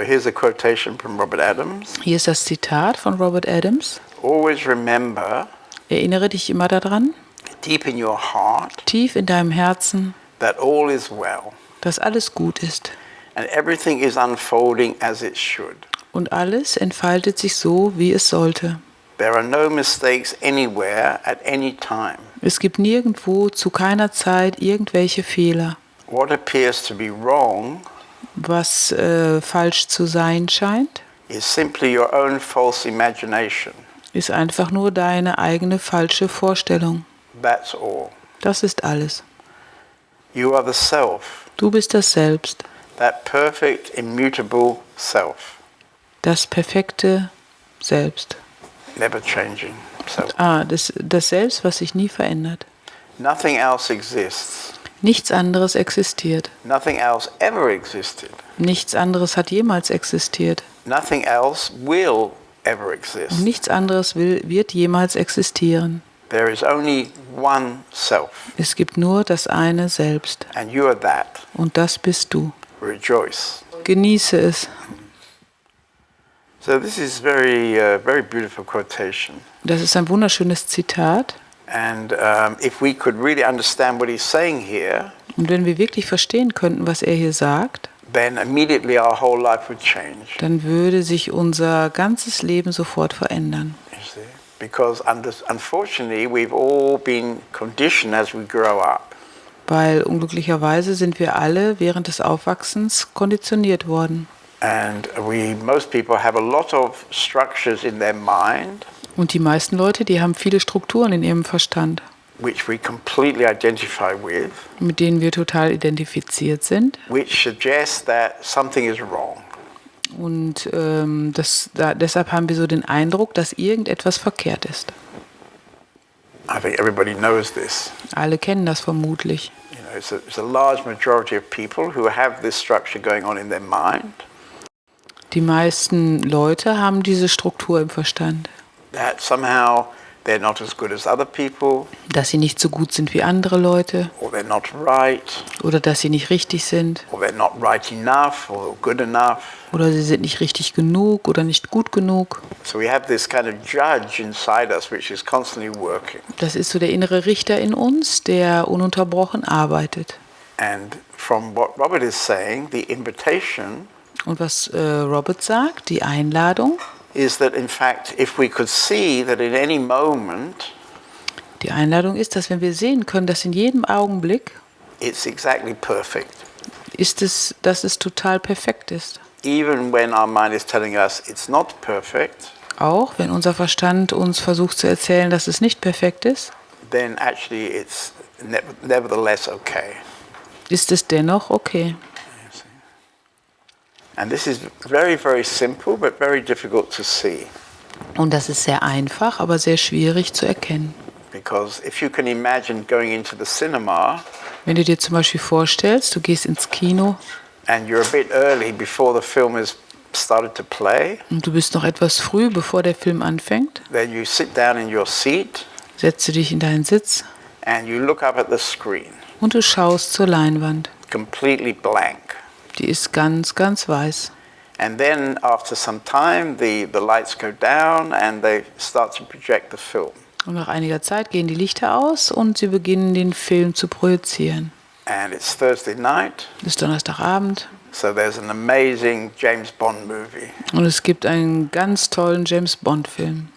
So here's a quotation from Robert Adams. Hier ist das Zitat von Robert Adams. Always remember, Erinnere dich immer daran, deep in your heart, tief in deinem Herzen, that all is well dass alles gut ist. and everything is unfolding as it should. Und alles entfaltet sich so, wie es sollte. There are no mistakes anywhere at any time. Es gibt nirgendwo zu keiner Zeit irgendwelche Fehler. What appears to be wrong Was äh, falsch zu sein scheint, ist einfach nur deine eigene falsche Vorstellung. That's all. Das ist alles. You are the self, Du bist das Selbst, that perfect, immutable self, das perfekte Selbst. never changing self. Ah, das, das Selbst, was sich nie verändert. Nothing else exists. Nichts anderes existiert. Nothing else ever existed. Nichts anderes hat jemals existiert. Nothing else will ever Und exist. nichts anderes will, wird jemals existieren. There is only one self, Es gibt nur das eine Selbst. and you are that. Und das bist du. Rejoice. Genieße es. So this is very, uh, very beautiful quotation. Das ist ein wunderschönes Zitat. And um, if we could really understand what he's saying here, Und wenn wir wirklich verstehen könnten, was er hier sagt, then immediately our whole life would change. dann würde sich unser ganzes Leben sofort verändern. Because unfortunately, we've all been conditioned as we grow up. Weil unglücklicherweise sind wir alle während des Aufwachsens konditioniert worden. And we, most people have a lot of structures in their mind Und die meisten Leute, die haben viele Strukturen in ihrem Verstand, which we completely identify with, mit denen wir total identifiziert sind. which suggest that something is wrong. Und ähm, das, da, deshalb haben wir so den Eindruck, dass irgendetwas verkehrt ist. I think everybody knows this. Alle kennen das vermutlich. Die meisten Leute haben diese Struktur im Verstand, that somehow they're not as good as other people, dass sie nicht so gut sind wie andere Leute or they're not right, oder dass sie nicht richtig sind or they're not right enough, or good enough. oder sie sind nicht richtig genug oder nicht gut genug. So we have this kind of judge inside us which is constantly working. Das ist so der innere Richter in uns, der ununterbrochen arbeitet. And from what Robert is saying, the invitation Und was äh, Robert sagt, die Einladung, is that in fact, if we could see that in any moment die Einladung ist, dass wenn wir sehen können, dass in jedem Augenblick it's exactly perfect, ist es, dass es total perfekt ist. even when our mind is telling us it's not perfect, Auch wenn unser Verstand uns versucht zu erzählen, dass es nicht perfekt ist, then actually it's ne- nevertheless okay. ist es dennoch okay. And this is very, very simple, but very difficult to see. Und das ist sehr einfach, aber sehr schwierig zu erkennen. Because if you can imagine going into the cinema Wenn du dir zum Beispiel vorstellst, du gehst ins Kino and you're a bit early before the film has started to play, und du bist noch etwas früh, bevor der Film anfängt, then you sit down in your seat setzt du dich in deinen Sitz and you look up at the screen, und du schaust zur Leinwand. completely blank. Die ist ganz, ganz weiß. And then after some time, the, the lights go down and they start to project the film. Und nach einiger Zeit gehen die Lichter aus und sie beginnen den Film zu projizieren. And it's Thursday night, Es ist Donnerstagabend so there's an amazing James Bond movie. und es gibt einen ganz tollen James Bond Film.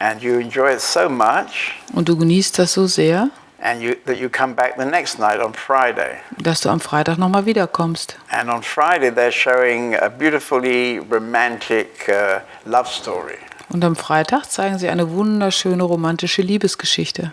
And you enjoy it so much Und du genießt das so sehr, and you, that you come back the next night on Friday. dass du am Freitag nochmal wiederkommst. And on Friday, they're showing a beautifully romantic uh, love story. Und am Freitag zeigen sie eine wunderschöne romantische Liebesgeschichte.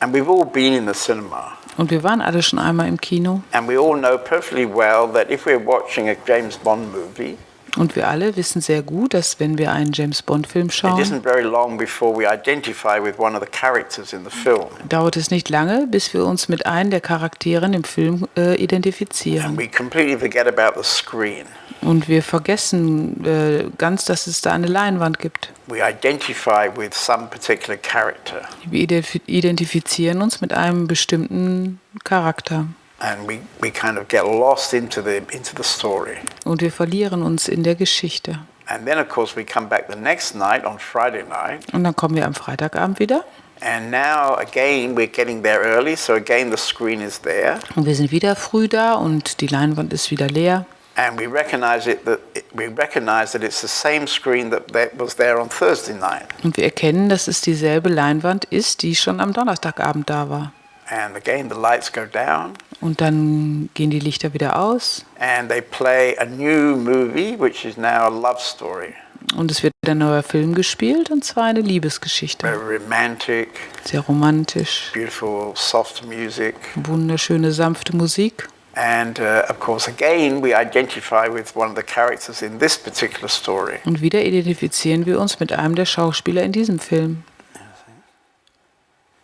And we've all been in the cinema. Und wir waren alle schon einmal im Kino And we all know perfectly well that if we're watching a James Bond movie, und wir alle wissen sehr gut, dass wenn wir einen James Bond Film schauen, isn't very long before we identify with one of the characters in the film. dauert es nicht lange, bis wir uns mit einem der Charakteren im Film äh, And identifizieren. we completely forget about the screen. Und wir vergessen äh, ganz, dass es da eine Leinwand gibt. We identify with some particular character. Wir identif- identifizieren uns mit einem bestimmten Charakter. And we, we kind of get lost into the, into the story. Und wir verlieren uns in der Geschichte. And then, of course, we come back the next night on Friday night, Und dann kommen wir am Freitagabend wieder. and now again we're getting there early, so again the screen is there, Und wir sind wieder früh da und die Leinwand ist wieder leer. and we recognize it that we recognize that it's the same screen that, that was there on Thursday night. Und wir erkennen, dass es dieselbe Leinwand ist, die schon am Donnerstagabend da war. And again, the lights go down, Und dann gehen die Lichter wieder aus and they play a new movie, which is now a love story, und es wird ein neuer Film gespielt und zwar eine Liebesgeschichte. very romantic, Sehr romantisch, beautiful, soft music. wunderschöne, sanfte Musik. And uh, of course, again, we identify with one of the characters in this particular story. Und wieder identifizieren wir uns mit einem der Schauspieler in diesem Film. And this is, this is the big issue in our lives.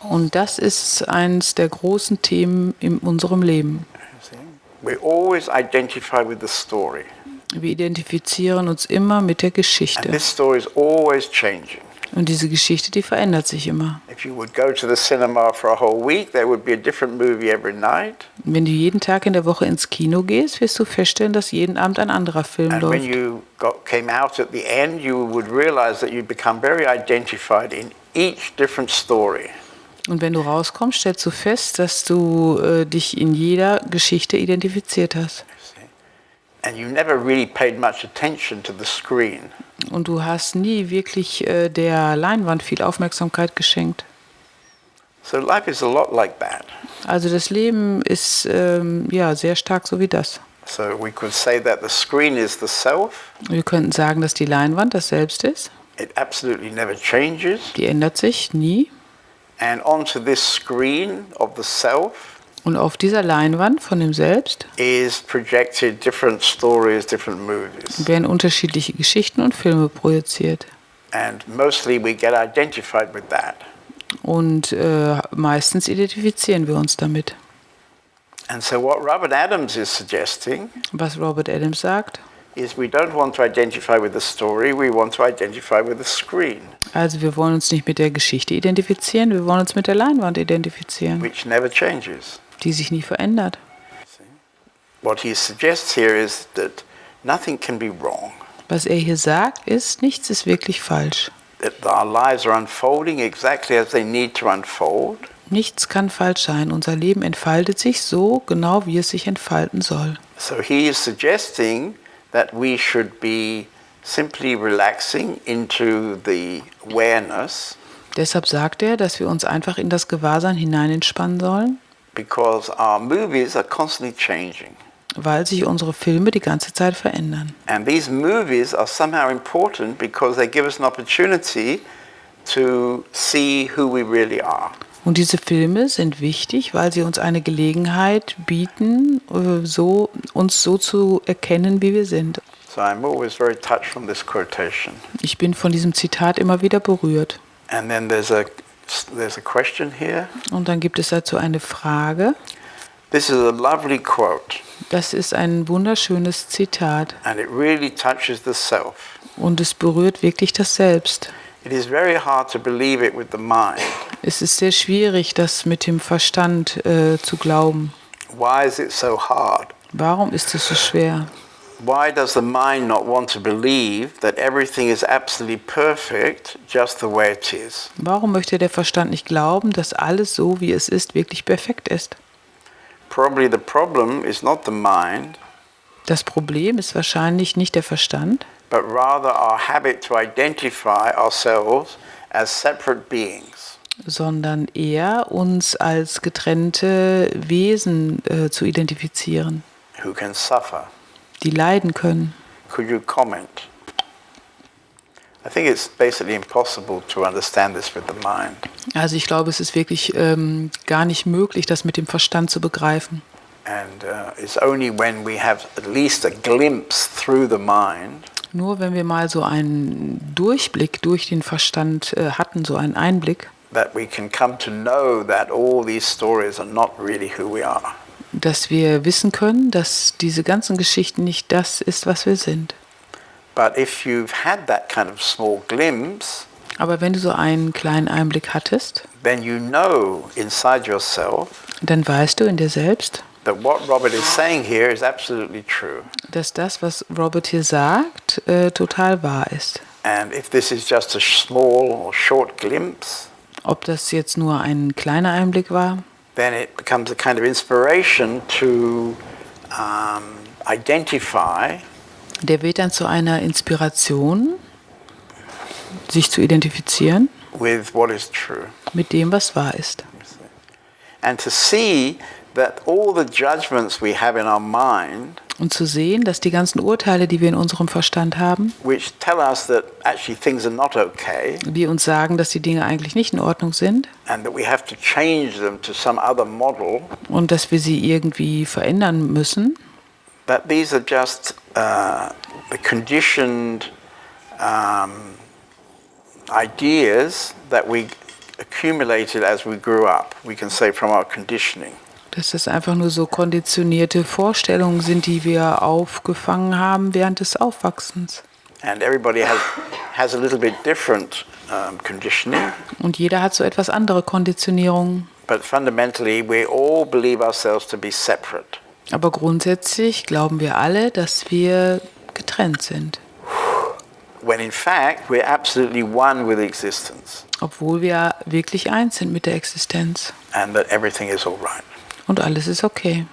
Und das ist eines der großen Themen in unserem Leben. you see. We always identify with the story. Wir identifizieren uns immer mit der And Geschichte. Und diese Geschichte, die verändert sich immer. If you would go to the cinema for a whole week, there would be a different movie every night. Wenn du jeden Tag in der Woche ins Kino gehst, wirst du feststellen, dass jeden Abend ein anderer Film And läuft. Und wenn du rauskommst, stellst du fest, dass du äh, dich in jeder Geschichte identifiziert hast. Und du hast nie wirklich äh, der Leinwand viel Aufmerksamkeit geschenkt. So life is a lot like that. Also das Leben ist ähm, ja sehr stark so wie das. So we could say that the screen is the self. Wir könnten sagen, dass die Leinwand das Selbst ist. It absolutely never changes. Die ändert sich nie. And onto this screen of the self Und auf dieser Leinwand von dem Selbst different stories, different werden unterschiedliche Geschichten und Filme projiziert. And mostly we get identified with that. Und äh, meistens identifizieren wir uns damit. And so what Robert Adams is suggesting Was Robert Adams sagt, is we don't want to identify with the story, we want to identify with the screen, also wir wollen uns nicht mit der Geschichte identifizieren, wir wollen uns mit der Leinwand identifizieren, which never changes. Die sich nie verändert. Was er hier sagt, ist, nichts ist wirklich falsch. Nichts kann falsch sein. Unser Leben entfaltet sich so genau, wie es sich entfalten soll. So he is suggesting that we should be simply relaxing into the awareness Deshalb sagt er, dass wir uns einfach in das Gewahrsein hinein entspannen sollen, because our movies are constantly changing. weil sich unsere Filme die ganze Zeit verändern. And these movies are somehow important because they give us an opportunity to see who we really are. Und diese Filme sind wichtig, weil sie uns eine Gelegenheit bieten, äh, so, uns so zu erkennen, wie wir sind. So I'm always very touched from this quotation. Ich bin von diesem Zitat immer wieder berührt. And then there's a there's a question here. Und dann gibt es dazu eine Frage. This is a lovely quote, Das ist ein wunderschönes Zitat and it really touches the self. und es berührt wirklich das Selbst. It is very hard to believe it with the mind. Es ist sehr schwierig, das mit dem Verstand äh, zu glauben. Why is it so hard? Warum ist es so schwer? Why does the mind not want to believe that everything is absolutely perfect just the way it is? Warum möchte der Verstand nicht glauben, dass alles so, wie es ist, wirklich perfekt ist? Probably the problem is not the mind, Das Problem ist wahrscheinlich nicht der Verstand, but rather our habit to identify ourselves as separate beings. sondern eher uns als getrennte Wesen äh, zu identifizieren, who can suffer. Die leiden können. Could you comment? I think it's basically impossible to understand this with the mind. Also ich glaube, es ist wirklich ähm, gar nicht möglich, das mit dem Verstand zu begreifen. And uh, it's only when we have at least a glimpse through the mind Nur wenn wir mal so einen Durchblick durch den Verstand äh, hatten, so einen Einblick, that we can come to know that all these stories are not really who we are. Dass wir wissen können, dass diese ganzen Geschichten nicht das ist, was wir sind. But if you've had that kind of small glimpse, Aber wenn du so einen kleinen Einblick hattest, then you know inside yourself dann weißt du in dir selbst, that what Robert is saying here is absolutely true. dass das, was Robert hier sagt, äh, total wahr ist. Glimpse, Ob das jetzt nur ein kleiner Einblick war, then it becomes a kind of inspiration to um, identify der wird dann zu einer Inspiration, sich zu identifizieren with what is true. mit dem, was wahr ist. And to see that all the judgments we have in our mind, Und zu sehen, dass die ganzen Urteile, die wir in unserem Verstand haben, which tell us that actually things are not okay die uns sagen, dass die Dinge eigentlich nicht in Ordnung sind and that we have to change them to some other model, und dass wir sie irgendwie verändern müssen, that these are just uh, the conditioned um, ideas that we accumulated as we grew up, we can say from our conditioning. Dass das einfach nur so konditionierte Vorstellungen sind, die wir aufgefangen haben während des Aufwachsens. And everybody has, has a little bit different conditioning, Und jeder hat so etwas andere Konditionierungen. but fundamentally we all believe ourselves to be separate. Aber grundsätzlich glauben wir alle, dass wir getrennt sind, obwohl wir wirklich eins sind mit der Existenz. and that everything is all right. Und alles ist okay.